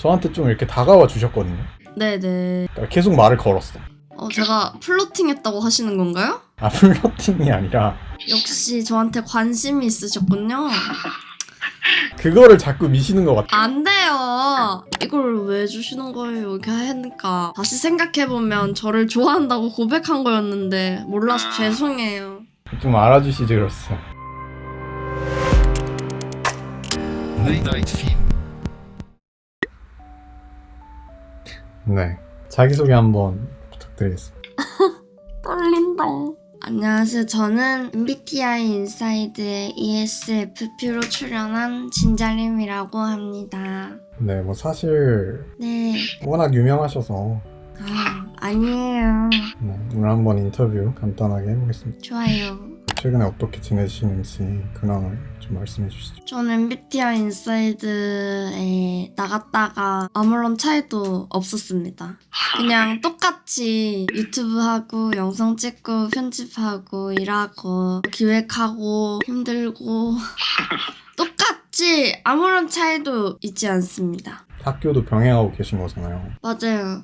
저한테 좀 이렇게 다가와 주셨거든요. 네네. 그러니까 계속 말을 걸었어. 어, 제가 플로팅했다고 하시는 건가요? 아 플러팅이 아니라 역시 저한테 관심이 있으셨군요. 그거를 자꾸 미시는 것 같아. 안 돼요. 이걸 왜 주시는 거예요? 이렇게 하니까 다시 생각해보면 저를 좋아한다고 고백한 거였는데 몰라서 죄송해요. 좀 알아주시지 그랬어 네. 자기소개 한번 부탁드리겠습니다. 떨린다. 안녕하세요. 저는 MBTI 인사이드의 ESFP로 출연한 진자림이라고 합니다. 네, 뭐 사실 네. 워낙 유명하셔서 아, 아니에요. 네, 오늘 한번 인터뷰 간단하게 해보겠습니다. 좋아요. 최근에 어떻게 지내시는지 근황을 좀 말씀해 주시죠. 저는 MBTI 인사이드에 나갔다가 아무런 차이도 없었습니다. 그냥 똑같이 유튜브 하고 영상 찍고 편집하고 일하고 기획하고 힘들고 똑같이 아무런 차이도 있지 않습니다. 학교도 병행하고 계신 거잖아요. 맞아요.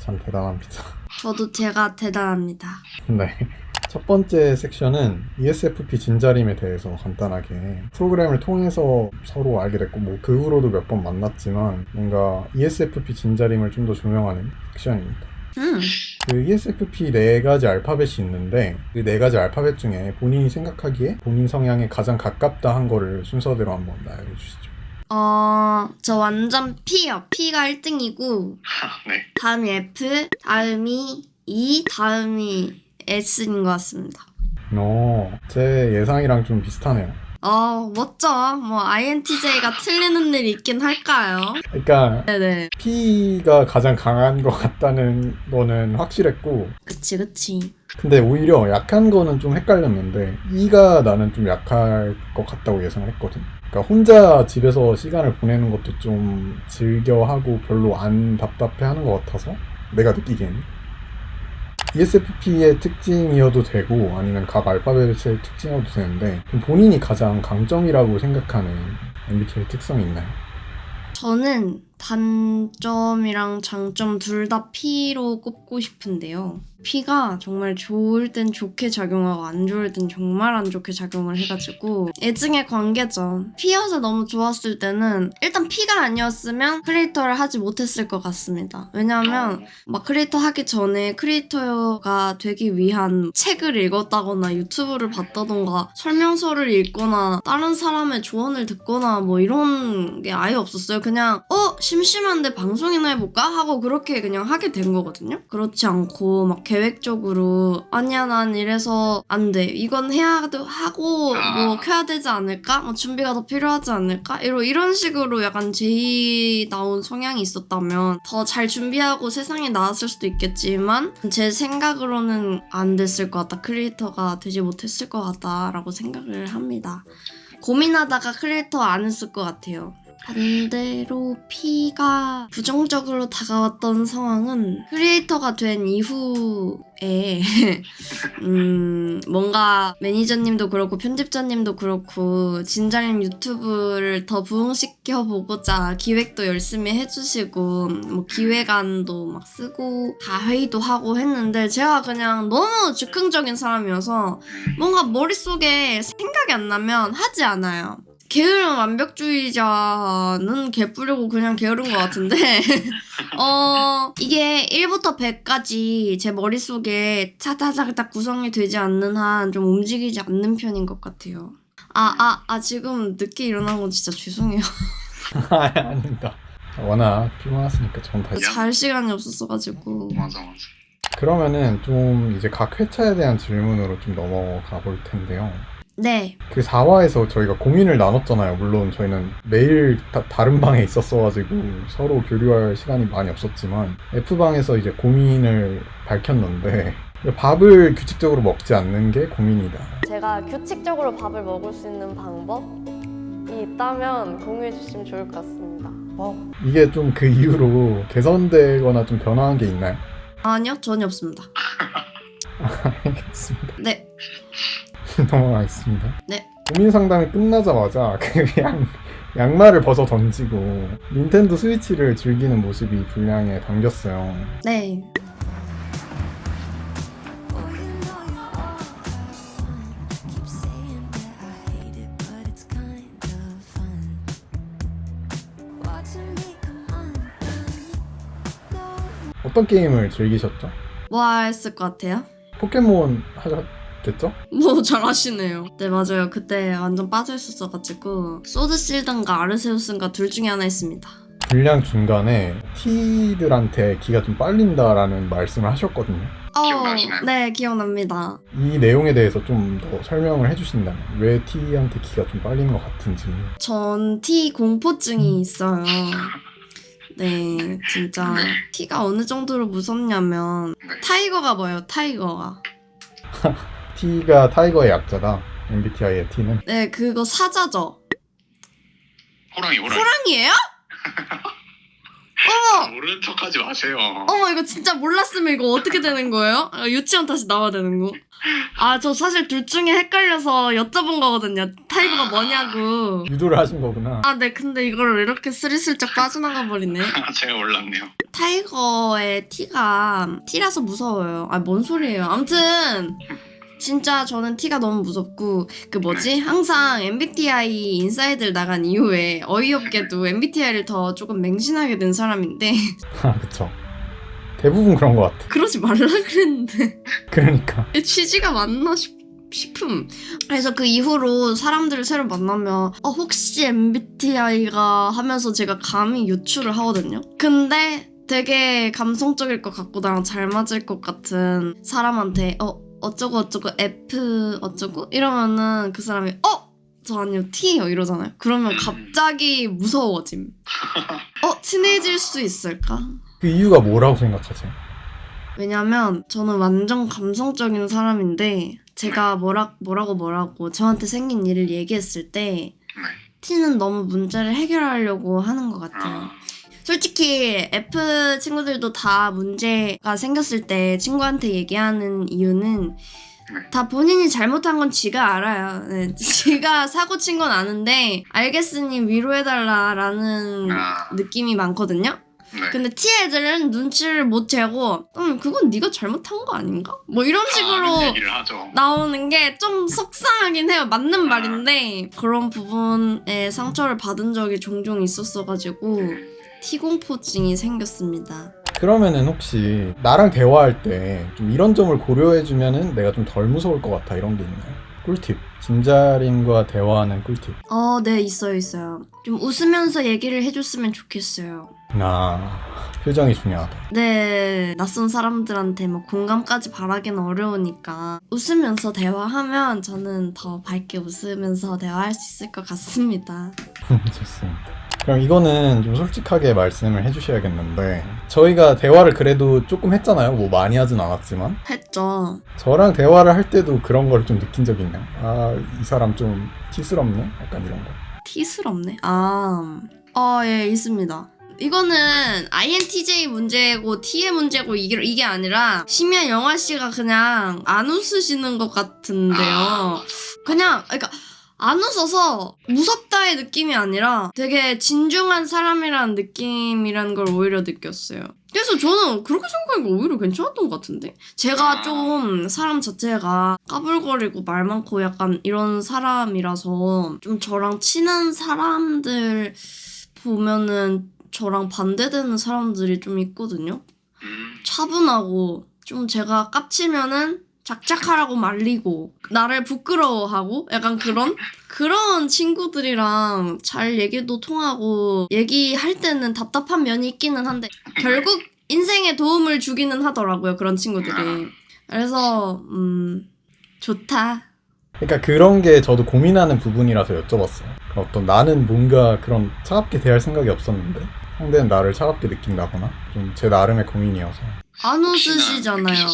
참 대단합니다. 저도 제가 대단합니다. 네. 첫 번째 섹션은 ESFP 진자림에 대해서 간단하게 프로그램을 통해서 서로 알게 됐고 뭐 그 후로도 몇 번 만났지만 뭔가 ESFP 진자림을 좀 더 조명하는 섹션입니다. 음, 그 ESFP 네 가지 알파벳이 있는데 그 네 가지 알파벳 중에 본인이 생각하기에 본인 성향에 가장 가깝다 한 거를 순서대로 한번 나열해 주시죠. 어, 저 완전 P요. P가 1등이고 네. 다음이 F, 다음이 E, 다음이 S인 것 같습니다. 어, 제 예상이랑 좀 비슷하네요. 어, 멋져. 뭐 INTJ가 틀리는 일이 있긴 할까요? 그러니까 네네. P가 가장 강한 것 같다는 거는 확실했고 그치, 그치. 근데 오히려 약한 거는 좀 헷갈렸는데 E가 나는 좀 약할 것 같다고 예상을 했거든. 그러니까 혼자 집에서 시간을 보내는 것도 좀 즐겨하고 별로 안 답답해하는 것 같아서 내가 느끼기에는 ESFP의 특징이어도 되고 아니면 각 알파벳의 특징이어도 되는데 좀 본인이 가장 강점이라고 생각하는 MBTI 특성이 있나요? 저는 단점이랑 장점 둘 다 P로 꼽고 싶은데요. P가 정말 좋을 땐 좋게 작용하고 안 좋을 땐 정말 안 좋게 작용을 해가지고 애증의 관계죠. P여서 너무 좋았을 때는 일단 P가 아니었으면 creator를 하지 못했을 것 같습니다. 왜냐하면 막 크리에이터 하기 전에 creator가 되기 위한 책을 읽었다거나 유튜브를 봤다던가 설명서를 읽거나 다른 사람의 조언을 듣거나 뭐 이런 게 아예 없었어요. 그냥 어 심심한데 방송이나 해볼까 하고 그렇게 그냥 하게 된 거거든요. 그렇지 않고 막 계획적으로 아니야 난 이래서 안 돼. 이건 해야 하고 뭐 켜야 되지 않을까? 뭐 준비가 더 필요하지 않을까? 이런 이런 식으로 약간 J다운 성향이 있었다면 더 잘 준비하고 세상에 나왔을 수도 있겠지만 제 생각으로는 안 됐을 것 같다. 크리에이터가 되지 못했을 것 같다라고 생각을 합니다. 고민하다가 크리에이터 안 했을 것 같아요. 반대로 P가 부정적으로 다가왔던 상황은 크리에이터가 된 이후에 음 뭔가 매니저님도 그렇고 편집자님도 그렇고 진달님 유튜브를 더 부흥시켜 보고자 기획도 열심히 해주시고 뭐 기획안도 막 쓰고 다 회의도 하고 했는데 제가 그냥 너무 즉흥적인 사람이어서 뭔가 머릿속에 생각이 안 나면 하지 않아요. 게으른 완벽주의자는 개뿌리고 그냥 게으른 것 같은데 어 이게 1부터 100까지 제 머릿속에 차다닥닥 구성이 되지 않는 한 좀 움직이지 않는 편인 것 같아요 아아 아 지금 늦게 일어난 건 진짜 죄송해요 아, 아닙니다. 워낙 피곤하시니까 전다 잘 시간이 없었어가지고 맞아 맞아. 그러면은 좀 이제 각 회차에 대한 질문으로 좀 넘어가 볼 텐데요. 네 그 4화에서 저희가 고민을 나눴잖아요. 물론 저희는 매일 다, 다른 방에 있었어가지고 서로 교류할 시간이 많이 없었지만 F방에서 이제 고민을 밝혔는데 밥을 규칙적으로 먹지 않는 게 고민이다. 제가 규칙적으로 밥을 먹을 수 있는 방법이 있다면 공유해 주시면 좋을 것 같습니다. 이게 좀 그 이후로 개선되거나 좀 변화한 게 있나요? 아니요 전혀 없습니다 알겠습니다. 네 넘어가겠습니다. 네. 고민 상담이 끝나자마자 그냥 양말을 벗어 던지고 닌텐도 스위치를 즐기는 모습이 분량에 담겼어요. 네. Oh. 어떤 게임을 즐기셨죠? 뭐 했을 것 같아요? 포켓몬 하셨 겠죠? 뭐 잘하시네요. 네 맞아요. 그때 완전 빠져 있었어가지고 소드 실든가 아르세우스인가 둘 중에 하나 했습니다. 분량 중간에 T들한테 기가 좀 빨린다라는 말씀을 하셨거든요. 기억나시나요? 네 기억납니다. 이 내용에 대해서 좀 더 설명을 해주신다면 왜 T한테 기가 좀 빨리는 것 같은지 전 T 공포증이 있어요. 네, 진짜 네. T가 어느 정도로 무섭냐면 네. tiger가 뭐예요? tiger가. T가 tiger의 약자다. MBTI의 T는 네, 그거 사자죠. 호랑이 호랑이 호랑이에요? 아, 어머, 모르는 척하지 마세요 어머 이거 진짜 몰랐으면 이거 어떻게 되는 거예요? 아, 유치원 다시 나와야 되는 거? 아, 저 사실 둘 중에 헷갈려서 여쭤본 거거든요. tiger가 뭐냐고. 유도를 하신 거구나. 아, 네, 근데 이걸 이렇게 스리슬쩍 빠져나가 버리네. 제가 몰랐네요 tiger의 T가 T라서 무서워요. 아, 뭔 소리예요. 아무튼 진짜 저는 T가 너무 무섭고 그 뭐지? 항상 MBTI 인사이드를 나간 이후에 어이없게도 MBTI를 더 조금 맹신하게 된 사람인데 아, 그쵸. 대부분 그런 것 같아. 그러지 말라 그랬는데 그러니까. 이 취지가 맞나 싶, 싶음. 그래서 그 이후로 사람들을 새로 만나면 어, 혹시 MBTI가 하면서 제가 감히 유추를 하거든요. 근데 되게 감성적일 것 같고 나랑 잘 맞을 것 같은 사람한테 어 어쩌고 어쩌고 F 어쩌고 이러면은 그 사람이 어? 저 아니요 T요 이러잖아요. 그러면 갑자기 무서워짐. 어 친해질 수 있을까? 그 이유가 뭐라고 생각하세요? 왜냐면 저는 완전 감성적인 사람인데 제가 뭐라, 뭐라고 뭐라고 저한테 생긴 일을 얘기했을 때 네. T는 너무 문제를 해결하려고 하는 것 같아요. 아, 솔직히 F 친구들도 다 문제가 생겼을 때 친구한테 얘기하는 이유는 네. 다 본인이 잘못한 건 지가 알아요. 네, 지가 사고 친 건 아는데 알겠으니 위로해달라라는 아, 느낌이 많거든요. 네. 근데 T 애들은 눈치를 못 채고 음 그건 네가 잘못한 거 아닌가? 뭐 이런 아, 식으로 하죠 나오는 게 좀 속상하긴 해요. 맞는 말인데 그런 부분에 상처를 받은 적이 종종 있었어가지고 T 공포증이 생겼습니다. 그러면은 혹시 나랑 대화할 때 좀 이런 점을 고려해주면은 내가 좀 덜 무서울 것 같아 이런 게 있나요? 꿀팁. 진자림과 대화하는 꿀팁. 어, 네 있어요 있어요. 좀 웃으면서 얘기를 해줬으면 좋겠어요. 나 표정이 중요하다. 네, 낯선 사람들한테 뭐 공감까지 바라기는 어려우니까 웃으면서 대화하면 저는 더 밝게 웃으면서 대화할 수 있을 것 같습니다. 좋습니다. 그럼 이거는 좀 솔직하게 말씀을 해주셔야겠는데 저희가 대화를 그래도 조금 했잖아요. 뭐 많이 하진 않았지만 했죠. 저랑 대화를 할 때도 그런 걸 좀 느낀 적 있나요? 아이 사람 좀 티스럽네? 약간 이런 거. 티스럽네. 아, 어, 예, 있습니다. 이거는 INTJ 문제고 T의 문제고 이게, 이게 아니라 심야 영화 씨가 그냥 안 웃으시는 것 같은데요. 그냥 그러니까 안 웃어서 무섭다의 느낌이 아니라 되게 진중한 사람이라는 느낌이라는 걸 오히려 느꼈어요. 그래서 저는 그렇게 생각하니까 오히려 괜찮았던 것 같은데 제가 좀 사람 자체가 까불거리고 말 많고 약간 이런 사람이라서 좀 저랑 친한 사람들 보면은 저랑 반대되는 사람들이 좀 있거든요. 음, 차분하고 좀 제가 깝치면은 작작하라고 말리고 나를 부끄러워하고 약간 그런? 그런 친구들이랑 잘 얘기도 통하고 얘기할 때는 답답한 면이 있기는 한데 결국 인생에 도움을 주기는 하더라고요 그런 친구들이. 그래서 음 좋다. 그러니까 그런 게 저도 고민하는 부분이라서 여쭤봤어요. 어떤 나는 뭔가 그런 차갑게 대할 생각이 없었는데 상대는 나를 차갑게 느낀다거나 좀 제 나름의 고민이어서. 안 웃으시잖아요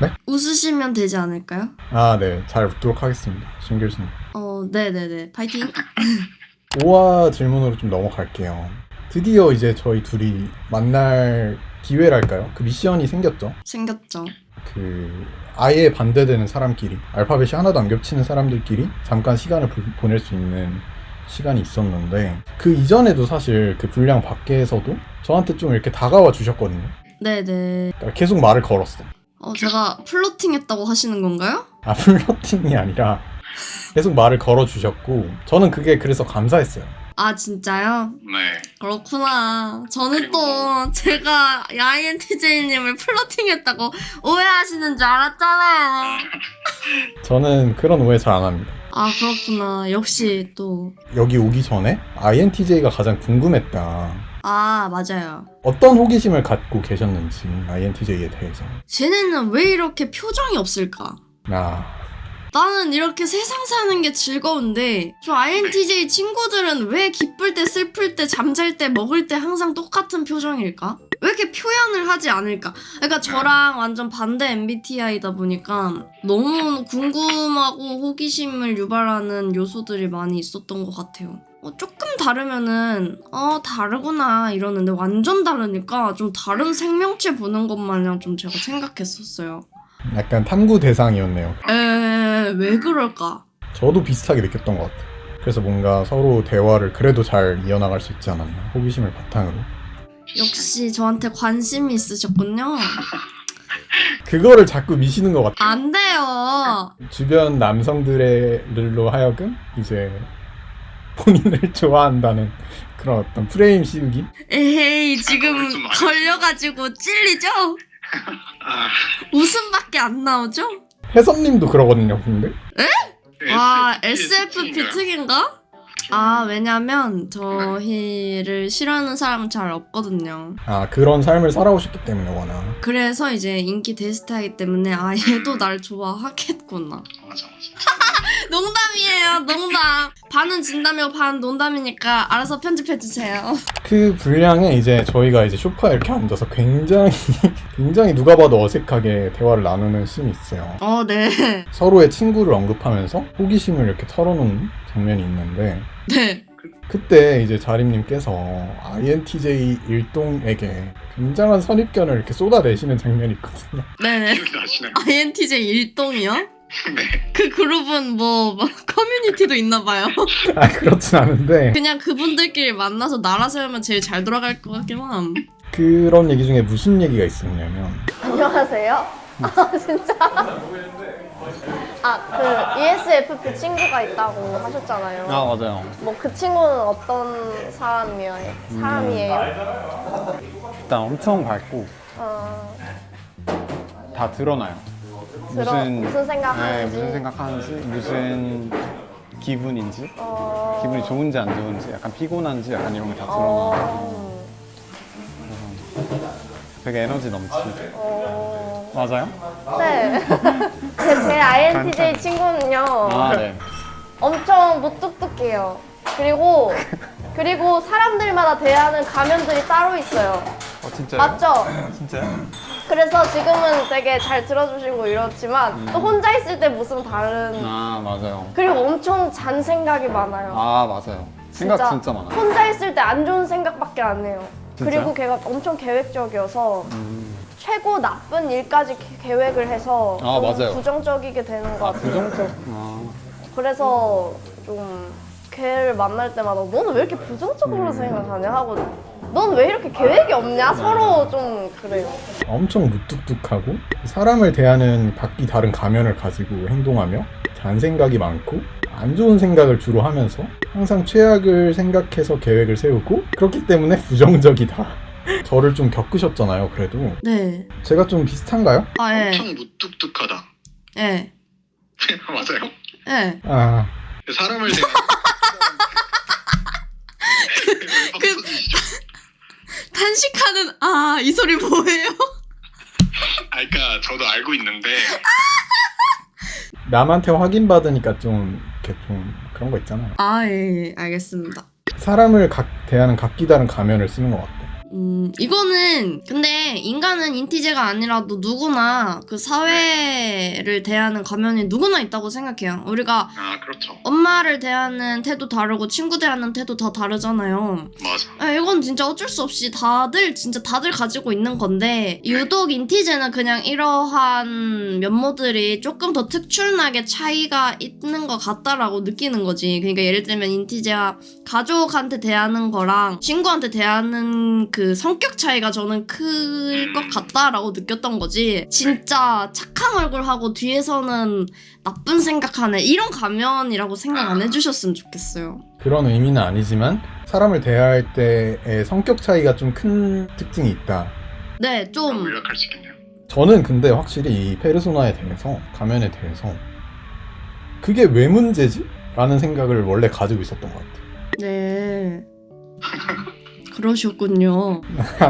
느끼셨을지. 웃으시면 되지 않을까요? 아 네 잘 웃도록 하겠습니다. 신 교수님. 어 네네네 파이팅 5화 질문으로 좀 넘어갈게요. 드디어 이제 저희 둘이 만날 기회랄까요? 그 미션이 생겼죠. 생겼죠 그 아예 반대되는 사람끼리 알파벳이 하나도 안 겹치는 사람들끼리 잠깐 시간을 보- 보낼 수 있는 시간이 있었는데 그 이전에도 사실 그 분량 밖에서도 저한테 좀 이렇게 다가와 주셨거든요. 네네. 그러니까 계속 말을 걸었어. 어, 제가 flirting 했다고 하시는 건가요? 아 flirting이 아니라 계속 말을 걸어 주셨고 저는 그게 그래서 감사했어요. 아, 진짜요? 네. 그렇구나. 저는 또 제가 INTJ님을 flirting 했다고 오해하시는 줄 알았잖아요. 저는 그런 오해 잘 안 합니다. 아, 그렇구나. 역시 또. 여기 오기 전에 INTJ가 가장 궁금했다. 아, 맞아요. 어떤 호기심을 갖고 계셨는지 INTJ에 대해서. 쟤네는 왜 이렇게 표정이 없을까? 아 나는 이렇게 세상 사는 게 즐거운데 저 INTJ 친구들은 왜 기쁠 때 슬플 때 잠잘 때 먹을 때 항상 똑같은 표정일까? 왜 이렇게 표현을 하지 않을까? 그러니까 저랑 완전 반대 MBTI다 보니까 너무 궁금하고 호기심을 유발하는 요소들이 많이 있었던 것 같아요. 어, 조금 다르면은 어 다르구나 이러는데 완전 다르니까 좀 다른 생명체 보는 것 마냥 좀 제가 생각했었어요. 약간 탐구 대상이었네요. 에, 왜 그럴까? 저도 비슷하게 느꼈던 것 같아요. 그래서 뭔가 서로 대화를 그래도 잘 이어나갈 수 있지 않았나. 호기심을 바탕으로. 역시 저한테 관심이 있으셨군요. 그거를 자꾸 미시는 것 같아요. 안 돼요. 주변 남성들로 하여금 이제 본인을 좋아한다는 그런 어떤 프레임 씌우기? 에헤이, 지금. 걸려가지고 찔리죠? 아, 웃음밖에 안 나오죠? 혜선님도 그러거든요, 근데. 와, SFP SFP 특인가? 아, 왜냐면 저희를 싫어하는 사람 잘 없거든요. 아, 그런 삶을 살아오셨기 때문에 워낙. 그래서 이제 인기 대스타이기 때문에 아, 얘도 날 좋아하겠구나. 맞아 맞아. 농담이에요, 농담. 반은 진담이고 반은 농담이니까 알아서 편집해주세요. 그 분량에 이제 저희가 이제 소파에 이렇게 앉아서 굉장히, 굉장히 누가 봐도 어색하게 대화를 나누는 씬이 있어요. 어, 네. 서로의 친구를 언급하면서 호기심을 이렇게 털어놓는 장면이 있는데, 네. 그때 이제 자림님께서 INTJ 일동에게 굉장한 선입견을 이렇게 쏟아내시는 장면이 있거든요. 네네. 기억이 나시나요? INTJ 일동이요? 네. 그 그룹은 뭐, 뭐 커뮤니티도 있나 봐요. 아, 그렇진 않은데, 그냥 그분들끼리 만나서 나라 세우면 제일 잘 돌아갈 것 같긴 함. 그런 얘기 중에 무슨 얘기가 있었냐면, 안녕하세요. 아 진짜. 아 그 ESFP 친구가 있다고 하셨잖아요. 아 맞아요. 뭐 그 친구는 어떤 사람이에요? 사람이에요? 일단 엄청 밝고 어, 다 드러나요. 들어- 무슨 생각하는지. 네, 무슨 생각하는지, 무슨 기분인지, 어, 기분이 좋은지 안 좋은지, 약간 피곤한지, 약간 이런 게 다 드러나요. 어, 되게 에너지 넘치고. 어, 맞아요? 네. 제, 제 INTJ 친구는요. 아 네. 엄청 무뚝뚝해요. 그리고 그리고 사람들마다 대하는 가면들이 따로 있어요. 어 진짜요? 맞죠? 진짜요? 그래서 지금은 되게 잘 들어주시고 이렇지만 또 혼자 있을 때 무슨 다른 아 맞아요. 그리고 엄청 잔 생각이 많아요. 아 맞아요. 생각 진짜, 많아요. 혼자 있을 때 안 좋은 생각밖에 안 해요. 진짜요? 그리고 걔가 엄청 계획적이어서 음. 최고 나쁜 일까지 계- 계획을 해서 아, 좀 맞아요. 부정적이게 되는 것 아 같아요. 부정적. 아 그래서 좀 걔를 만날 때마다 너는 왜 이렇게 부정적으로 생각하냐 하고 넌 왜 이렇게 계획이 없냐 서로 좀 그래요. 엄청 무뚝뚝하고 사람을 대하는 각기 다른 가면을 가지고 행동하며 잔생각이 많고 안 좋은 생각을 주로 하면서 항상 최악을 생각해서 계획을 세우고 그렇기 때문에 부정적이다. 저를 좀 겪으셨잖아요, 그래도. 네. 제가 좀 비슷한가요? 아, 예. 엄청 무뚝뚝하다. 예. 맞아요. 예. 아, 사람을 대하는 그- 탄식하는, 아, 이 소리 뭐예요? 아, 그러니까 저도 알고 있는데 남한테 확인받으니까 좀 이렇게 좀 그런 거 있잖아요. 아, 예, 예. 알겠습니다. 사람을 각, 대하는 각기 다른 가면을 쓰는 것 같아요. 음, 이거는 근데 인간은 인티제가 아니라도 누구나 그 사회를 대하는 가면이 누구나 있다고 생각해요. 우리가 아 그렇죠. 엄마를 대하는 태도 다르고 친구 대하는 태도 다 다르잖아요. 맞아. 아, 이건 진짜 어쩔 수 없이 다들 진짜 다들 가지고 있는 건데 유독 인티제는 그냥 이러한 면모들이 조금 더 특출나게 차이가 있는 것 같다라고 느끼는 거지. 그러니까 예를 들면 인티제와 가족한테 대하는 거랑 친구한테 대하는 그 성격 차이가 저는 클 것 같다라고 느꼈던 거지. 진짜 착한 얼굴하고 뒤에서는 나쁜 생각하네 이런 가면이라고 생각 안 해주셨으면 좋겠어요. 그런 의미는 아니지만 사람을 대할 때의 성격 차이가 좀 큰 특징이 있다. 네, 좀 요약할 수 있겠네요. 저는 근데 확실히 이 페르소나에 대해서 가면에 대해서 그게 왜 문제지? 라는 생각을 원래 가지고 있었던 것 같아요. 네. 그러셨군요.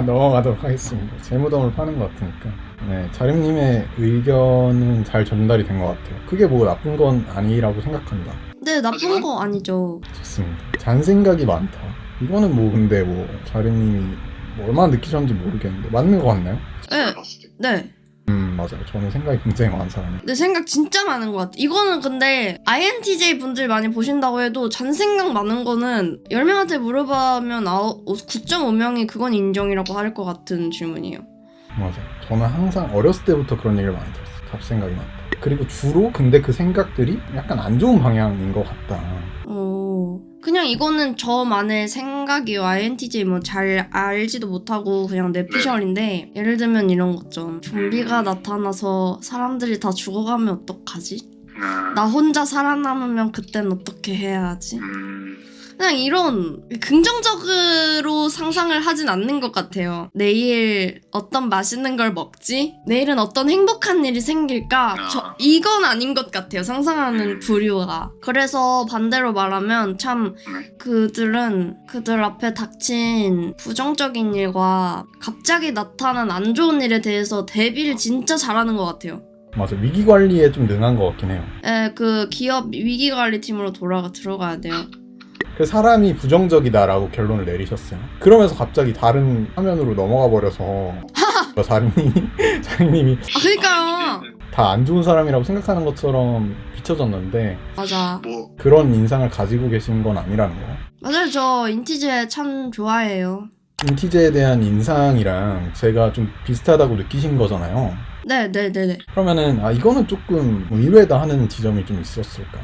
넘어가도록 하겠습니다. 제 무덤을 파는 것 같으니까. 네, 자림님의 의견은 잘 전달이 된 것 같아요. 그게 뭐 나쁜 건 아니라고 생각한다. 네, 나쁜 거 아니죠. 좋습니다. 잔생각이 많다. 이거는 뭐 근데 뭐 자림님이 뭐 얼마나 느끼셨는지 모르겠는데 맞는 것 같나요? 네. 네. 음 맞아요. 저는 생각이 굉장히 많은 사람이에요. 내 생각 진짜 많은 것 같아. 이거는 근데 INTJ 분들 많이 보신다고 해도 잔생각 많은 거는 10명한테 물어보면 9.5명이 그건 인정이라고 할 것 같은 질문이에요. 맞아요. 저는 항상 어렸을 때부터 그런 얘기를 많이 들었어요. 잡생각이 많다. 그리고 주로 근데 그 생각들이 약간 안 좋은 방향인 것 같다. 어, 그냥 이거는 저만의 생각이요. INTJ 뭐 잘 알지도 못하고 그냥 내 피셜인데 예를 들면 이런 거죠. 좀비가 나타나서 사람들이 다 죽어가면 어떡하지? 아, 나 혼자 살아남으면 그땐 어떻게 해야 하지? 음, 그냥 이런 긍정적으로 상상을 하진 않는 것 같아요. 내일 어떤 맛있는 걸 먹지? 내일은 어떤 행복한 일이 생길까? 저, 이건 아닌 것 같아요. 상상하는 부류가. 그래서 반대로 말하면 참 네. 그들은 그들 앞에 닥친 부정적인 일과 갑자기 나타난 안 좋은 일에 대해서 대비를 진짜 잘하는 것 같아요. 맞아. 위기 관리에 좀 능한 것 같긴 해요. 에, 그 기업 위기 관리 팀으로 돌아가 들어가야 돼요. 그 사람이 부정적이다라고 결론을 내리셨어요. 그러면서 갑자기 다른 화면으로 넘어가 버려서 자림님이 자림님이 아, 그니까요. 다 안 좋은 사람이라고 생각하는 것처럼 비춰졌는데 맞아. 뭐 그런 인상을 가지고 계신 건 아니라는 거예요. 맞아요. 저 인티제 참 좋아해요. 인티제에 대한 인상이랑 제가 좀 비슷하다고 느끼신 거잖아요. 네 네 네 네. 그러면은 아 이거는 조금 의외다 하는 지점이 좀 있었을까요?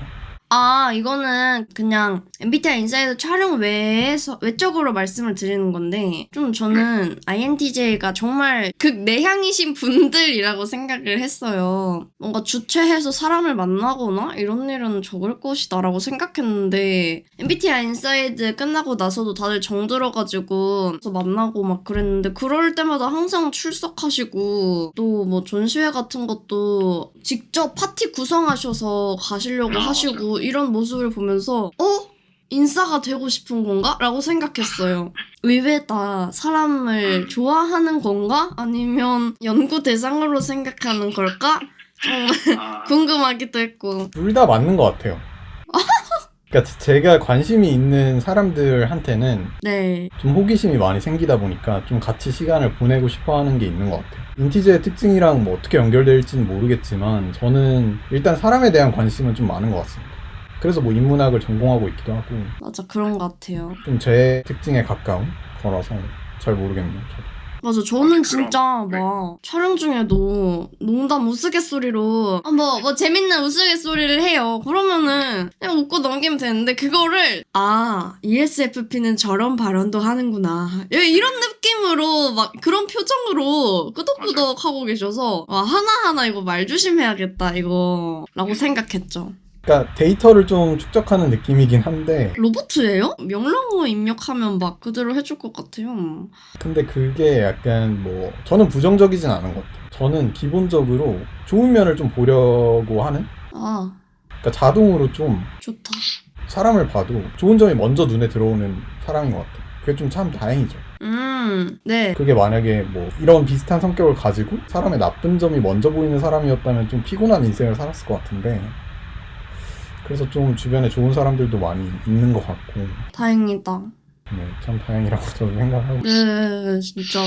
아, 이거는 그냥 MBTI 인사이드 촬영 외에서, 외적으로 말씀을 드리는 건데, 좀 저는 INTJ가 정말 극내향이신 분들이라고 생각을 했어요. 뭔가 주최해서 사람을 만나거나 이런 일은 적을 것이다 라고 생각했는데, MBTI 인사이드 끝나고 나서도 다들 정들어가지고, 만나고 막 그랬는데, 그럴 때마다 항상 출석하시고, 또 뭐 전시회 같은 것도 직접 파티 구성하셔서 가시려고 아, 하시고, 이런 모습을 보면서 어? 인싸가 되고 싶은 건가? 라고 생각했어요. 의외다. 사람을 좋아하는 건가? 아니면 연구 대상으로 생각하는 걸까? 정말 아, 궁금하기도 했고. 둘 다 맞는 것 같아요. 그러니까 제가 관심이 있는 사람들한테는 네. 좀 호기심이 많이 생기다 보니까 좀 같이 시간을 보내고 싶어 하는 게 있는 것 같아요. 인티제의 특징이랑 뭐 어떻게 연결될지는 모르겠지만 저는 일단 사람에 대한 관심은 좀 많은 것 같습니다. 그래서 뭐 인문학을 전공하고 있기도 하고 맞아. 그런 것 같아요. 좀 제 특징에 가까운 거라서 잘 모르겠네요. 저도. 맞아. 저는 그럼, 진짜 네. 막 촬영 중에도 농담 우스갯소리로 아, 뭐, 뭐 재밌는 우스갯소리를 해요. 그러면은 그냥 웃고 넘기면 되는데 그거를 아, ESFP는 저런 발언도 하는구나. 예, 이런 느낌으로 막 그런 표정으로 끄덕끄덕 하고 계셔서 와, 하나하나 이거 말 조심해야겠다 이거 라고 생각했죠. 그러니까 데이터를 좀 축적하는 느낌이긴 한데 로봇이에요? 명령어 입력하면 막 그대로 해줄 것 같아요. 근데 그게 약간 뭐 저는 부정적이진 않은 것 같아요. 저는 기본적으로 좋은 면을 좀 보려고 하는 아, 그러니까 자동으로 좀 좋다. 사람을 봐도 좋은 점이 먼저 눈에 들어오는 사람인 것 같아요. 그게 좀 참 다행이죠. 음, 네. 그게 만약에 뭐 이런 비슷한 성격을 가지고 사람의 나쁜 점이 먼저 보이는 사람이었다면 좀 피곤한 인생을 살았을 것 같은데 그래서 좀 주변에 좋은 사람들도 많이 있는 것 같고 다행이다. 네, 참 다행이라고 저도 생각하고 네, 진짜로.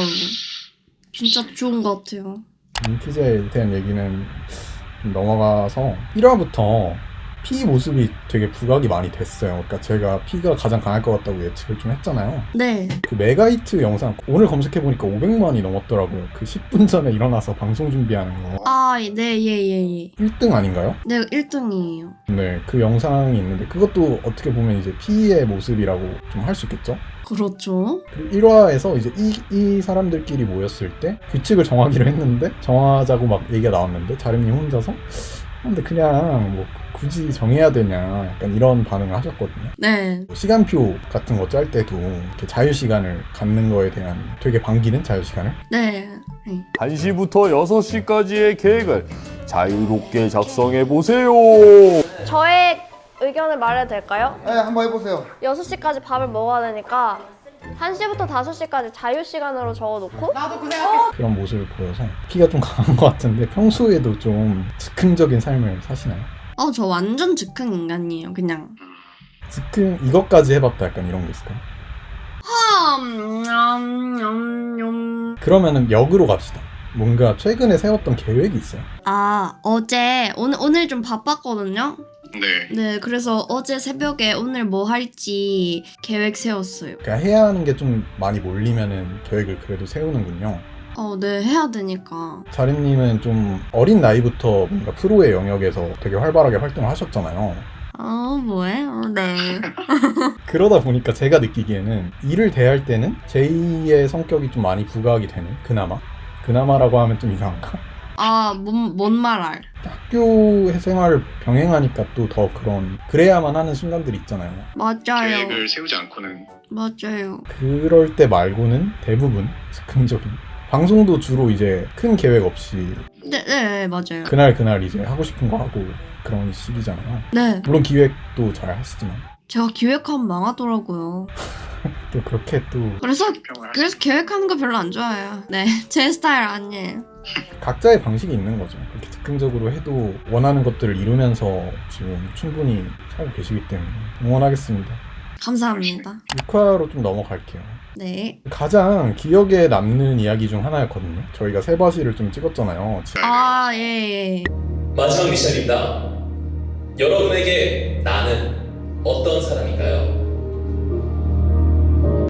진짜 좋은 것 같아요. 인티제에 대한 얘기는 좀 넘어가서 1화부터 P 모습이 되게 부각이 많이 됐어요. 그러니까 제가 P가 가장 강할 것 같다고 예측을 좀 했잖아요. 네. 그 mega hit 영상 오늘 검색해 보니까 500만이 넘었더라고요. 그 10분 전에 일어나서 방송 준비하는 거 아, 네, 예, 예, 예. 1등 아닌가요? 네, 1등이에요. 네, 그 영상이 있는데 그것도 어떻게 보면 이제 피의 모습이라고 좀 할 수 있겠죠? 그렇죠. 그리고 1화에서 이제 이, 이 사람들끼리 모였을 때 규칙을 정하기로 했는데 정하자고 막 얘기가 나왔는데 자림님 혼자서 아, 근데 그냥 뭐 굳이 정해야 되냐 약간 이런 반응을 하셨거든요. 네. 시간표 같은 거 짤 때도 이렇게 자유 시간을 갖는 거에 대한 되게 반기는 자유 시간을 네. 네. 1시부터 6시까지의 계획을 자유롭게 작성해 보세요. 저의 의견을 말해도 될까요? 네, 한번 해보세요. 6시까지 밥을 먹어야 되니까 1시부터 5시까지 자유시간으로 적어놓고 그런 모습을 보여서 피가 좀 강한 것 같은데 평소에도 좀 즉흥적인 삶을 사시나요? 어, 저 완전 즉흥 인간이에요, 그냥. 즉흥 이것까지 해봤다 약간 이런 거 있을까요? 음, 음, 음, 음. 그러면은 역으로 갑시다. 뭔가 최근에 세웠던 계획이 있어요. 아, 어제, 오늘, 오늘 좀 바빴거든요? 네. 네, 그래서 어제 새벽에 오늘 뭐 할지 계획 세웠어요. 그러니까 해야 하는 게 좀 많이 몰리면은 계획을 그래도 세우는군요. 어, 네, 해야 되니까. 자림님은 좀 어린 나이부터 뭔가 프로의 영역에서 되게 활발하게 활동을 하셨잖아요. 어, 뭐예요? 네. 그러다 보니까 제가 느끼기에는 일을 대할 때는 제2의 성격이 좀 많이 부각이 되는 그나마 그나마라고 하면 좀 이상한가? 아, 뭔, 뭔 말할. 학교 생활을 병행하니까 또 더 그런 그래야만 하는 순간들이 있잖아요. 맞아요. 계획을 세우지 않고는 맞아요. 그럴 때 말고는 대부분 즉흥적인 방송도 주로 이제 큰 계획 없이 네, 네, 맞아요. 그날 그날 이제 하고 싶은 거 하고 그런 시기잖아요. 네, 물론 기획도 잘 하시지만 제가 기획하면 망하더라고요. 또 그렇게 또 그래서, 그래서 계획하는 거 별로 안 좋아해요. 네, 제 스타일 아니에요. 각자의 방식이 있는 거죠. 그렇게 즉흥적으로 해도 원하는 것들을 이루면서 지금 충분히 살고 계시기 때문에 응원하겠습니다. 감사합니다. 6화로 좀 넘어갈게요. 네. 가장 기억에 남는 이야기 중 하나였거든요. 저희가 세바시를 좀 찍었잖아요. 아, 예, 예. 마지막 미션입니다. 여러분에게 나는 어떤 사람인가요?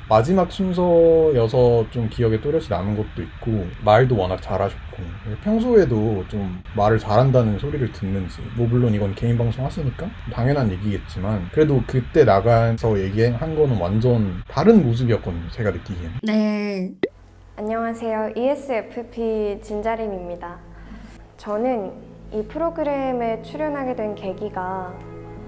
마지막 순서여서 좀 기억에 또렷이 남은 것도 있고 말도 워낙 잘하셨고 평소에도 좀 말을 잘한다는 소리를 듣는지 뭐 물론 이건 개인 방송 하시니까 당연한 얘기겠지만 그래도 그때 나가서 얘기한 거는 완전 다른 모습이었거든요 제가 느끼기에는 네. 안녕하세요. ESFP 진자림입니다. 저는 이 프로그램에 출연하게 된 계기가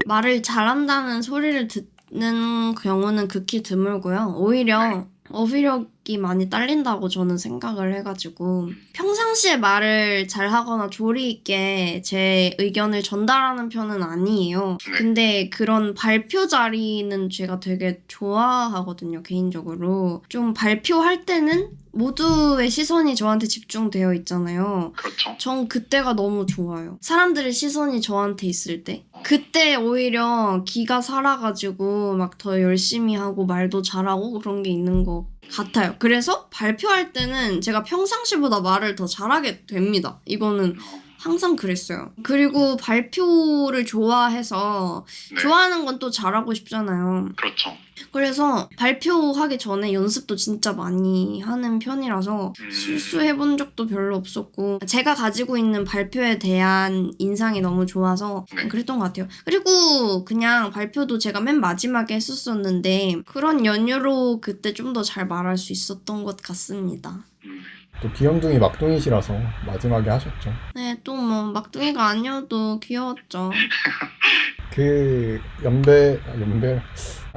말을 잘한다는 소리를 듣 는 경우는 극히 드물고요. 오히려 어휘력이 많이 딸린다고 저는 생각을 해가지고 평상시에 말을 잘하거나 조리 있게 제 의견을 전달하는 편은 아니에요. 근데 그런 발표 자리는 제가 되게 좋아하거든요, 개인적으로. 좀 발표할 때는 모두의 시선이 저한테 집중되어 있잖아요. 그렇죠. 전 그때가 너무 좋아요. 사람들의 시선이 저한테 있을 때. 그때 오히려 기가 살아가지고 막 더 열심히 하고 말도 잘하고 그런 게 있는 것 같아요. 그래서 발표할 때는 제가 평상시보다 말을 더 잘하게 됩니다. 이거는 항상 그랬어요. 그리고 발표를 좋아해서 네. 좋아하는 건 또 잘하고 싶잖아요. 그렇죠. 그래서 발표하기 전에 연습도 진짜 많이 하는 편이라서 음. 실수해본 적도 별로 없었고 제가 가지고 있는 발표에 대한 인상이 너무 좋아서 네. 그랬던 것 같아요. 그리고 그냥 발표도 제가 맨 마지막에 했었었는데 그런 연유로 그때 좀 더 잘 말할 수 있었던 것 같습니다. 음. 또 귀염둥이 막둥이시라서 마지막에 하셨죠 네, 또 뭐 막둥이가 아니어도 귀여웠죠. 그 연배 아, 연배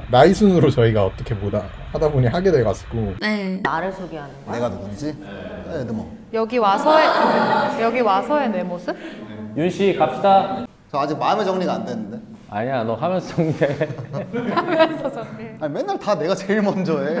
나이 순으로 저희가 어떻게 보다 하다 보니 하게 돼가지고 네. 나를 소개하는 거야? 내가 누군지? 네, 뭐. 여기 와서의 여기 와서의 내 모습? 윤씨 갑시다. 저 아직 마음의 정리가 안 됐는데. 아니야, 너 하면서 정리해. 하면서 정리. 아니, 맨날 다 내가 제일 먼저 해.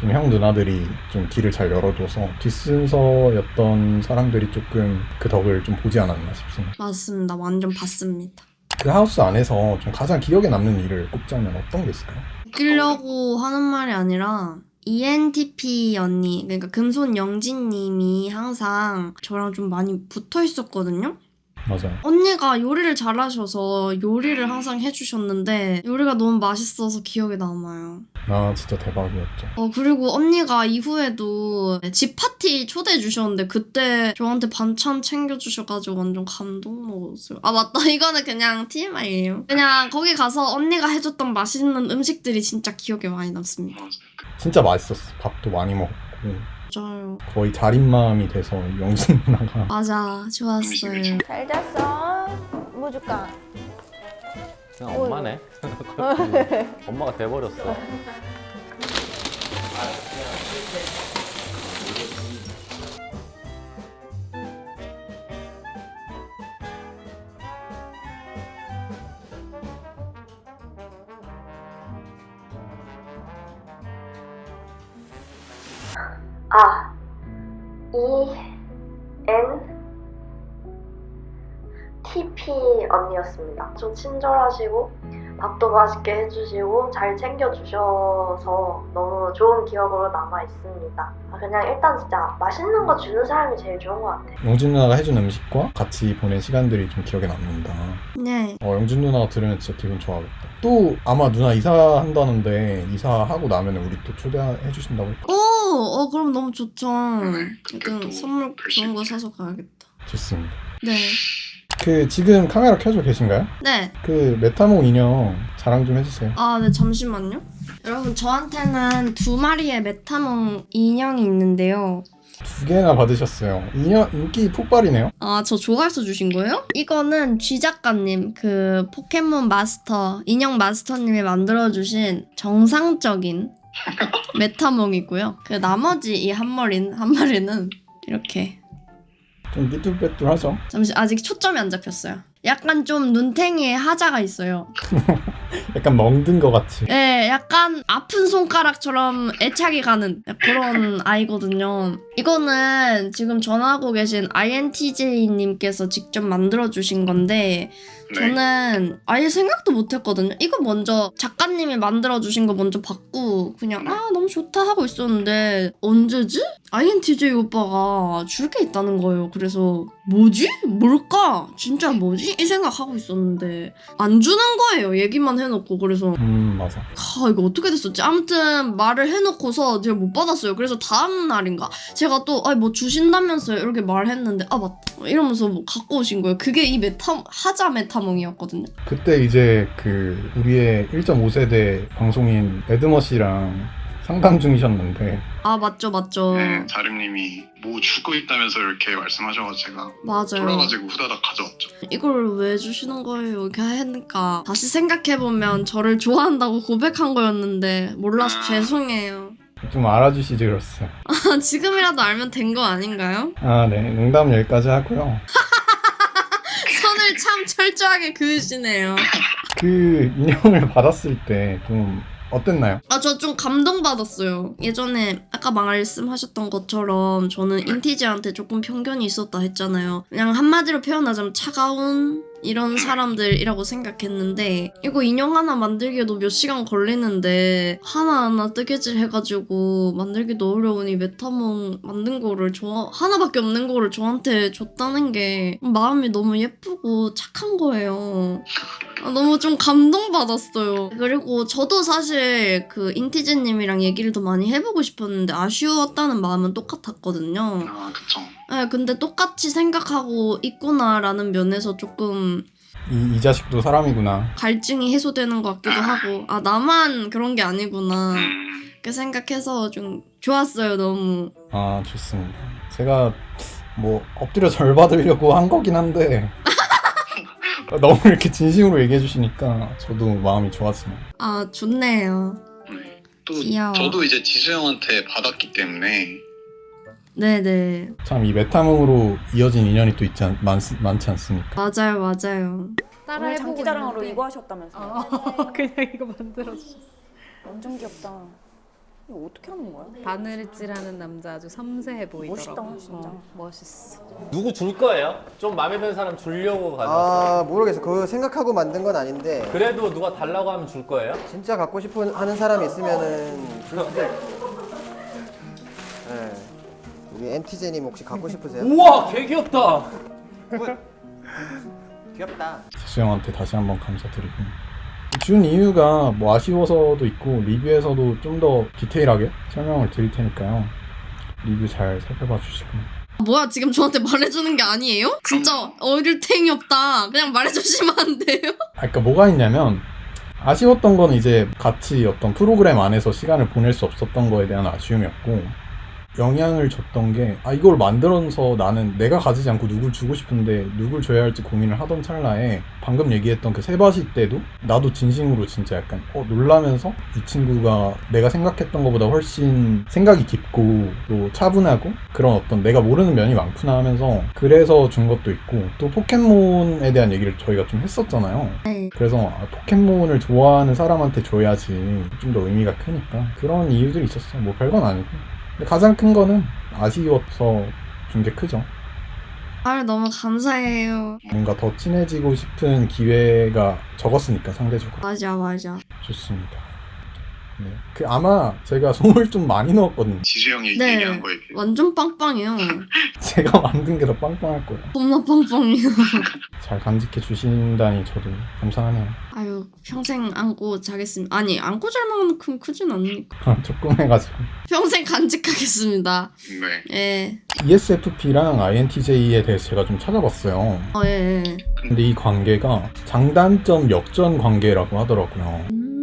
좀 형 누나들이 좀 길을 잘 열어줘서 뒷순서였던 사람들이 조금 그 덕을 좀 보지 않았나 싶습니다. 맞습니다. 완전 봤습니다. 그 하우스 안에서 좀 가장 기억에 남는 일을 꼽자면 어떤 게 있을까요? 웃기려고 하는 말이 아니라 ENTP 언니, 그러니까 금손 영진님이 항상 저랑 좀 많이 붙어 있었거든요. 맞아요. 언니가 요리를 잘하셔서 요리를 항상 해주셨는데 요리가 너무 맛있어서 기억에 남아요. 아 진짜 대박이었죠. 어 그리고 언니가 이후에도 집 파티 초대해 주셨는데 그때 저한테 반찬 챙겨 주셔가지고 완전 감동 먹었어요. 아 맞다 이거는 그냥 TMI예요. 그냥 거기 가서 언니가 해줬던 맛있는 음식들이 진짜 기억에 많이 남습니다. 진짜 맛있었어. 밥도 많이 먹고 맞아요. 거의 자린마음이 돼서 영진 누나가 맞아 좋았어요. 잘 잤어? 뭐 줄까? 그냥 엄마네. 엄마가 돼버렸어. 아, E, N, TP 언니였습니다. 좀 친절하시고 밥도 맛있게 해주시고 잘 챙겨주셔서 너무 좋은 기억으로 남아 있습니다. 아, 그냥 일단 진짜 맛있는 거 주는 사람이 제일 좋은 것 같아요. 영진 누나가 해준 음식과 같이 보낸 시간들이 좀 기억에 남는다. 네. 어, 영진 누나가 들으면 진짜 기분 좋아하겠다. 또 아마 누나 이사한다는데 이사하고 나면 우리 또 초대해 주신다고 했거 오, 어 그럼 너무 좋죠. 일단 선물 좋은 거 사서 가야겠다. 좋습니다. 네. 그 지금 카메라 켜져 계신가요? 네. 그 메타몽 인형 자랑 좀 해주세요. 아, 네, 잠시만요. 여러분, 저한테는 두 마리의 메타몽 인형이 있는데요. 두 개나 받으셨어요. 인형 인기 폭발이네요. 아, 저 좋아해서 주신 거예요? 이거는 쥐 작가님, 그 포켓몬 마스터, 인형 마스터님이 만들어주신 정상적인 메타몽이고요. 그 나머지 이 한 마리, 한 마리는 이렇게. 좀 삐뚤빼뚤하죠. 잠시, 아직 초점이 안 잡혔어요. 약간 좀 눈탱이에 하자가 있어요. 약간 멍든 것 같이. 네, 약간 아픈 손가락처럼 애착이 가는 그런 아이거든요. 이거는 지금 전화하고 계신 INTJ님께서 직접 만들어주신 건데, 저는 아예 생각도 못했거든요. 이거 먼저 작가님이 만들어주신 거 먼저 받고, 그냥, 아, 너무 좋다 하고 있었는데, 언제지? INTJ 오빠가 줄 게 있다는 거예요. 그래서, 뭐지? 뭘까? 진짜 뭐지? 이 생각하고 있었는데, 안 주는 거예요. 얘기만 해놓고. 그래서, 음 맞아. 아 이거 어떻게 됐었지? 아무튼 말을 해놓고서 제가 못 받았어요. 그래서 다음 날인가 제가 또 아 뭐 주신다면서요 이렇게 말했는데 아 맞다 이러면서 뭐 갖고 오신 거예요. 그게 이 메타 하자 메타몽이었거든요. 그때 이제 그 우리의 1.5세대 방송인 에드머 씨랑 상담 중이셨는데 아 맞죠 맞죠. 네, 자림님이 뭐 주고 있다면서 이렇게 말씀하셔서 제가 맞아요. 돌아가지고 후다닥 가져왔죠. 이걸 왜 주시는 거예요? 이렇게 하니까 다시 생각해 보면 저를 좋아한다고 고백한 거였는데 몰라서 죄송해요. 좀 알아주시지 그랬어요. 아, 지금이라도 알면 된 거 아닌가요? 아 네, 농담 여기까지 하고요. 선을 참 철저하게 그으시네요. 그 인형을 받았을 때 좀 어땠나요? 아, 저 좀 감동받았어요. 예전에 아까 말씀하셨던 것처럼 저는 인티즈한테 조금 편견이 있었다 했잖아요. 그냥 한마디로 표현하자면 차가운 이런 사람들이라고 생각했는데 이거 인형 하나 만들기에도 몇 시간 걸리는데 하나하나 뜨개질 해가지고 만들기도 어려우니 메타몽 만든 거를 저 하나밖에 없는 거를 저한테 줬다는 게 마음이 너무 예쁘고 착한 거예요. 아, 너무 좀 감동받았어요. 그리고 저도 사실 그 인티즈님이랑 얘기를 더 많이 해보고 싶었는데 아쉬웠다는 마음은 똑같았거든요. 아 그쵸. 네, 근데 똑같이 생각하고 있구나라는 면에서 조금 이, 이 자식도 사람이구나. 갈증이 해소되는 것 같기도 하고 아 나만 그런 게 아니구나 이렇게 생각해서 좀 좋았어요 너무. 아 좋습니다. 제가 뭐 엎드려 절 받으려고 한 거긴 한데 너무 이렇게 진심으로 얘기해 주시니까 저도 마음이 좋았습니다. 아 좋네요. 또 귀여워. 저도 이제 지수 형한테 받았기 때문에 네네 참 이 메타몽으로 이어진 인연이 또 있지 않, 많, 많지 않습니까? 맞아요 맞아요. 오늘 장기자랑으로 이거 하셨다면서요? 어, 그냥 이거 만들어주셨어. 완전 귀엽다. 이거 어떻게 하는 거야? 바늘질하는 남자 아주 섬세해 보이더라고. 멋있다, 진짜. 어, 멋있어. 누구 줄 거예요? 좀 마음에 드는 사람 주려고 가져. 아 모르겠어. 그거 생각하고 만든 건 아닌데 그래도 누가 달라고 하면 줄 거예요? 진짜 갖고 싶어 하는 사람이 있으면은 줄 수도 있고. 엔티제님 혹시 갖고 싶으세요? 우와 개 귀엽다. 귀엽다. 지수 형한테 다시 한번 감사드리고 준 이유가 뭐 아쉬워서도 있고 리뷰에서도 좀 더 디테일하게 설명을 드릴 테니까요 리뷰 잘 살펴봐 주시고 뭐야 지금 저한테 말해주는 게 아니에요? 진짜 어릴 탱이 없다. 그냥 말해주시면 안 돼요? 아, 그러니까 뭐가 있냐면 아쉬웠던 건 이제 같이 어떤 프로그램 안에서 시간을 보낼 수 없었던 거에 대한 아쉬움이었고 영향을 줬던 게 아 이걸 만들어서 나는 내가 가지지 않고 누굴 주고 싶은데 누굴 줘야 할지 고민을 하던 찰나에 방금 얘기했던 그 세바시 때도 나도 진심으로 진짜 약간 어 놀라면서 이 친구가 내가 생각했던 것보다 훨씬 생각이 깊고 또 차분하고 그런 어떤 내가 모르는 면이 많구나 하면서 그래서 준 것도 있고 또 포켓몬에 대한 얘기를 저희가 좀 했었잖아요 네. 그래서 아, 포켓몬을 좋아하는 사람한테 줘야지 좀 더 의미가 크니까 그런 이유들이 있었어요. 뭐 별건 아니고. 가장 큰 거는 아쉬워서 준 게 크죠. 아 너무 감사해요. 뭔가 더 친해지고 싶은 기회가 적었으니까 상대적으로 맞아 맞아. 좋습니다. 네. 그 아마 제가 소물 좀 많이 넣었거든요. 지수 형이 네. 얘기한 거에 비해 완전 빵빵해요. 제가 만든 게 더 빵빵할 거예요. 겁나 빵빵해요. 잘 간직해 주신다니 저도 감사하네요. 아유 평생 안고 자겠습니다. 아니 안고 잘 만큼 크진 않으니까. 조금 해가지고. 평생 간직하겠습니다. 네. 예. ESFP랑 INTJ에 대해서 제가 좀 찾아봤어요. 어 예. 예. 근데 이 관계가 장단점 역전 관계라고 하더라고요. 음.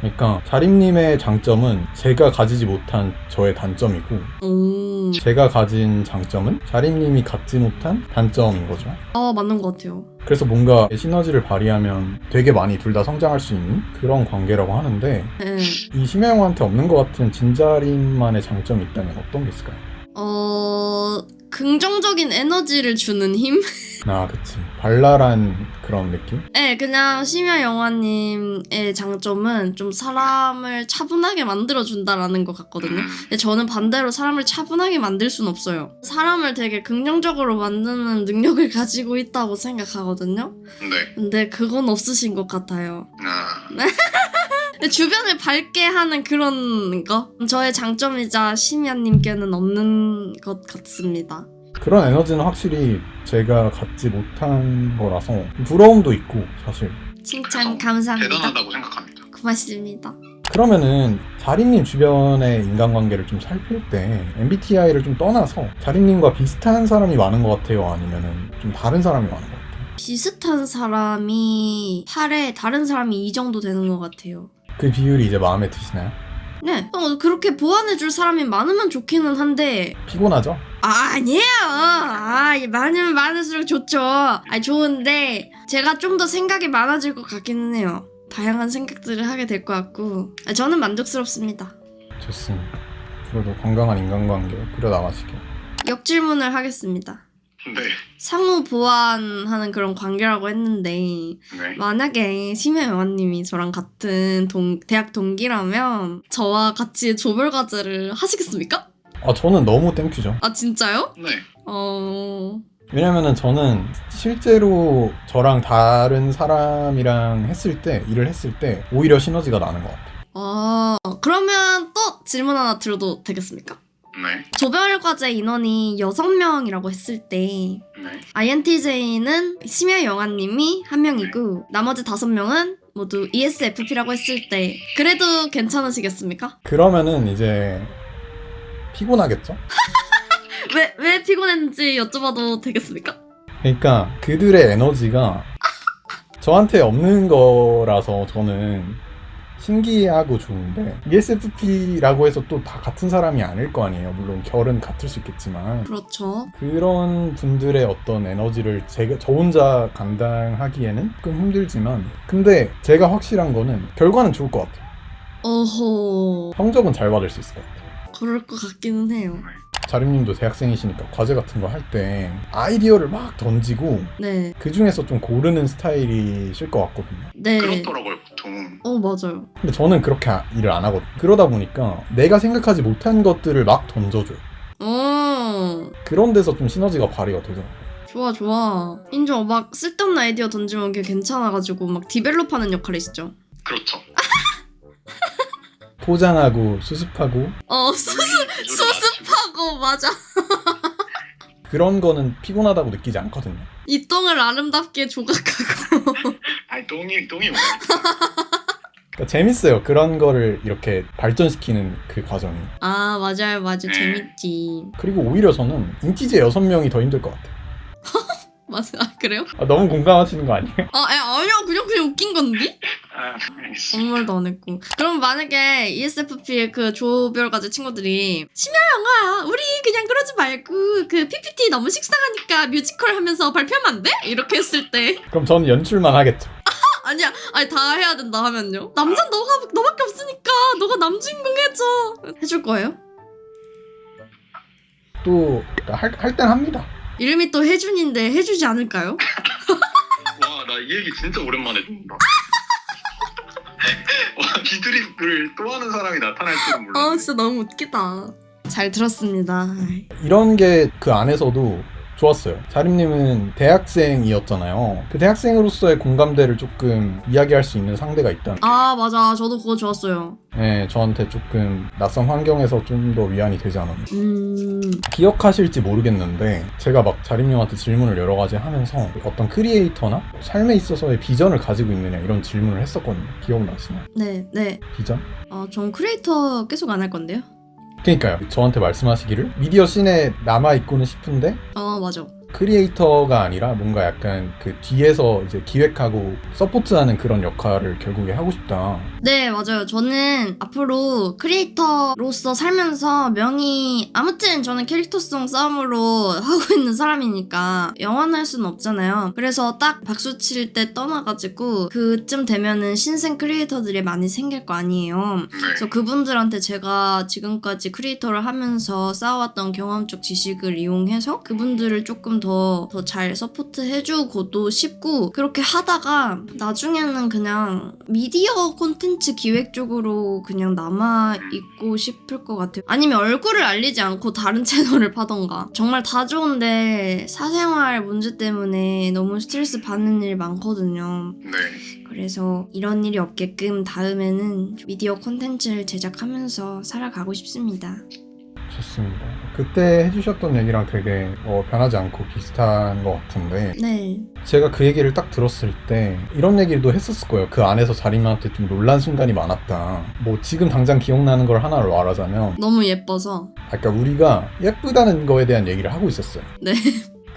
그러니까 자림님의 장점은 제가 가지지 못한 저의 단점이고 오. 제가 가진 장점은 자림님이 갖지 못한 단점인 거죠. 아 맞는 것 같아요. 그래서 뭔가 시너지를 발휘하면 되게 많이 둘 다 성장할 수 있는 그런 관계라고 하는데 예. 이 심야영한테 없는 것 같은 진자림만의 장점이 있다면 어떤 게 있을까요? 어 긍정적인 에너지를 주는 힘? 아 그치 발랄한 그런 느낌? 네, 그냥 심야 영화님의 장점은 좀 사람을 차분하게 만들어준다라는 것 같거든요. 근데 저는 반대로 사람을 차분하게 만들 순 없어요. 사람을 되게 긍정적으로 만드는 능력을 가지고 있다고 생각하거든요. 네. 근데 그건 없으신 것 같아요. 아, 근데 주변을 밝게 하는 그런 거? 저의 장점이자 심야님께는 없는 것 같습니다. 그런 에너지는 확실히 제가 갖지 못한 거라서 부러움도 있고 사실 칭찬 감사합니다. 대단하다고 생각합니다. 고맙습니다. 그러면은 자림님 주변의 인간관계를 좀 살필 때 MBTI를 좀 떠나서 자림님과 비슷한 사람이 많은 것 같아요? 아니면은 좀 다른 사람이 많은 것 같아요? 비슷한 사람이 8에 다른 사람이 2 정도 되는 것 같아요. 그 비율이 이제 마음에 드시나요? 네. 어, 그렇게 보완해줄 사람이 많으면 좋기는 한데, 피곤하죠? 아, 아니에요. 아, 많으면 많을수록 좋죠. 아, 좋은데, 제가 좀 더 생각이 많아질 것 같기는 해요. 다양한 생각들을 하게 될 것 같고, 아, 저는 만족스럽습니다. 좋습니다. 앞으로도 건강한 인간관계 꾸려나가시길. 역질문을 하겠습니다. 네. 상호 보완하는 그런 관계라고 했는데, 네. 만약에 심야 영화님이 저랑 같은 동, 대학 동기라면 저와 같이 조별 과제를 하시겠습니까? 아 저는 너무 thank you죠. 아 진짜요? 네. 어... 왜냐면은 저는 실제로 저랑 다른 사람이랑 했을 때 일을 했을 때 오히려 시너지가 나는 것 같아요. 아 그러면 또 질문 하나 드려도 되겠습니까? 네. 조별 과제 인원이 6명이라고 했을 때 네. INTJ는 심야 영화님이 한 명이고 나머지 다섯 명은 모두 ESFP라고 했을 때 그래도 괜찮으시겠습니까? 그러면은 이제 피곤하겠죠? 왜, 왜 피곤했는지 여쭤봐도 되겠습니까? 그러니까 그들의 에너지가 저한테 없는 거라서 저는 신기하고 좋은데 ESFP라고 해서 또 다 같은 사람이 아닐 거 아니에요. 물론 결은 같을 수 있겠지만 그렇죠. 그런 분들의 어떤 에너지를 제가 저 혼자 감당하기에는 조금 힘들지만 근데 제가 확실한 거는 결과는 좋을 것 같아요. 어허... 성적은 잘 받을 수 있을 것 같아요. 그럴 것 같기는 해요. 자림님도 대학생이시니까 과제 같은 거 할 때 아이디어를 막 던지고 네. 그 중에서 좀 고르는 스타일이실 것 같거든요. 네. 그렇더라고요 보통. 어, 맞아요. 근데 저는 그렇게 아- 일을 안 하거든요. 그러다 보니까 내가 생각하지 못한 것들을 막 던져줘요. 어, 그런 데서 좀 시너지가 발휘가 되더라고요. 좋아, 좋아. 인정. 막 쓸데없는 아이디어 던지면 걔 괜찮아가지고 막 디벨롭하는 역할이 있죠. 그렇죠. 포장하고 수습하고 어, 수습, 수습 하고, 맞아. 그런 거는 피곤하다고 느끼지 않거든요. 이 똥을 아름답게 조각하고. 아니 똥이 똥이 뭐야? 그러니까 재밌어요. 그런 거를 이렇게 발전시키는 그 과정이. 아, 맞아요, 맞아요. 재밌지. 그리고 오히려 저는 인티제 6명이 더 힘들 것 같아요. 맞아, 아, 그래요? 아, 너무 공감하시는 거 아니에요? 아, 에, 아니야, 그냥, 그냥 웃긴 건데? 아 말도 안 했고. 그럼 만약에 ESFP의 그 조별과제 친구들이 심야 영화야. 우리 그냥 그러지 말고 그 PPT 너무 식상하니까 뮤지컬 하면서 발표하면 안 돼? 이렇게 했을 때 그럼 저는 연출만 하겠죠. 아니야, 아니 다 해야 된다 하면요. 남자 는 너가 너밖에 없으니까 너가 남주인공 해줘. 해줄 거예요? 또 할 할 땐 합니다. 이름이 또 혜준인데 해주지 않을까요? 와 나 이 얘기 진짜 오랜만에 듣는다. 와 비드립을 또 하는 사람이 나타날 줄은 몰랐네. 아 진짜 너무 웃기다. 잘 들었습니다. 이런 게 그 안에서도 좋았어요. 자림님은 대학생이었잖아요. 그 대학생으로서의 공감대를 조금 이야기할 수 있는 상대가 있다는. 아 맞아, 저도 그거 좋았어요. 네, 저한테 조금 낯선 환경에서 좀 더 위안이 되지 않았나. 음, 기억하실지 모르겠는데 제가 막 자림님한테 질문을 여러 가지 하면서 어떤 크리에이터나 삶에 있어서의 비전을 가지고 있느냐 이런 질문을 했었거든요. 기억나시나요? 네, 네. 비전? 어, 전 크리에이터 계속 안 할 건데요. 그러니까요. 저한테 말씀하시기를 미디어 scene에 남아 있고는 싶은데 어, 맞아. 크리에이터가 아니라 뭔가 약간 그 뒤에서 이제 기획하고 support하는 그런 역할을 결국에 하고 싶다. 네, 맞아요. 저는 앞으로 크리에이터로서 살면서 명이 아무튼 저는 캐릭터성 싸움으로 하고 있는 사람이니까 영원할 수는 없잖아요. 그래서 딱 박수 칠 때 떠나가지고 그쯤 되면은 신생 크리에이터들이 많이 생길 거 아니에요. 그래서 그분들한테 제가 지금까지 크리에이터를 하면서 쌓아왔던 경험적 지식을 이용해서 그분들을 조금 더 더 잘 support 해주고도 싶고 그렇게 하다가 나중에는 그냥 미디어 콘텐츠 기획 쪽으로 그냥 남아 있고 싶을 것 같아요. 아니면 얼굴을 알리지 않고 다른 채널을 파던가. 정말 다 좋은데 사생활 문제 때문에 너무 스트레스 받는 일 많거든요. 네. 그래서 이런 일이 없게끔 다음에는 미디어 콘텐츠를 제작하면서 살아가고 싶습니다. 좋습니다. 그때 해주셨던 얘기랑 되게 어, 변하지 않고 비슷한 것 같은데 네. 제가 그 얘기를 딱 들었을 때 이런 얘기도 했었을 거예요. 그 안에서 자림한테 좀 놀란 순간이 많았다. 뭐 지금 당장 기억나는 걸 하나를 말하자면 너무 예뻐서. 아까 우리가 예쁘다는 거에 대한 얘기를 하고 있었어요. 네.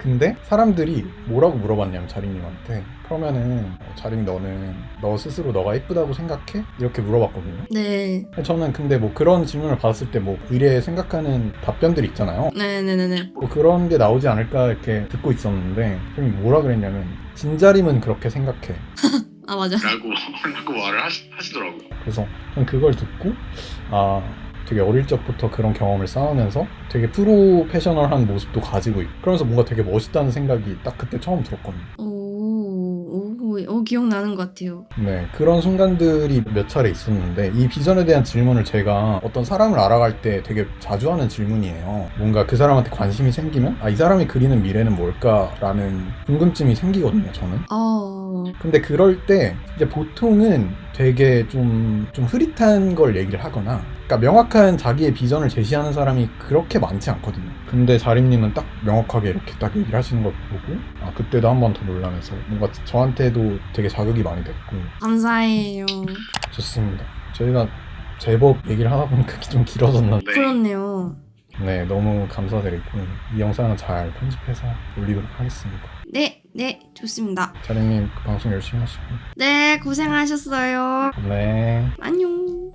근데 사람들이 뭐라고 물어봤냐면 자림님한테 그러면은 어, 자림 너는 너 스스로 너가 예쁘다고 생각해? 이렇게 물어봤거든요. 네. 저는 근데 뭐 그런 질문을 받았을 때뭐 의뢰 생각하는 답변들이 있잖아요. 네네네네. 뭐 그런 게 나오지 않을까 이렇게 듣고 있었는데 선생님이 뭐라 그랬냐면 진자림은 그렇게 생각해. 아 맞아. 라고 라고 말을 하시, 하시더라고요. 그래서 저는 그걸 듣고 아 되게 어릴 적부터 그런 경험을 쌓으면서 되게 프로페셔널한 모습도 가지고 있고 그러면서 뭔가 되게 멋있다는 생각이 딱 그때 처음 들었거든요. 오, 오, 오 기억나는 것 같아요. 네, 그런 순간들이 몇 차례 있었는데 이 비전에 대한 질문을 제가 어떤 사람을 알아갈 때 되게 자주 하는 질문이에요. 뭔가 그 사람한테 관심이 생기면 아, 이 사람이 그리는 미래는 뭘까라는 궁금증이 생기거든요, 저는. 어, 근데 그럴 때 이제 보통은 되게 좀, 좀 흐릿한 걸 얘기를 하거나 그러니까 명확한 자기의 비전을 제시하는 사람이 그렇게 많지 않거든요. 근데 자림님은 딱 명확하게 이렇게 딱 얘기를 하시는 걸 보고 아 그때도 한 번 더 놀라면서 뭔가 저한테도 되게 자극이 많이 됐고 감사해요. 좋습니다. 저희가 제법 얘기를 하다 보니까 좀 길어졌는데 그렇네요. 네 너무 감사드리고 이 영상은 잘 편집해서 올리도록 하겠습니다. 네, 네, 좋습니다. 자림님 그 방송 열심히 하시고 네, 고생하셨어요. 네. 안녕.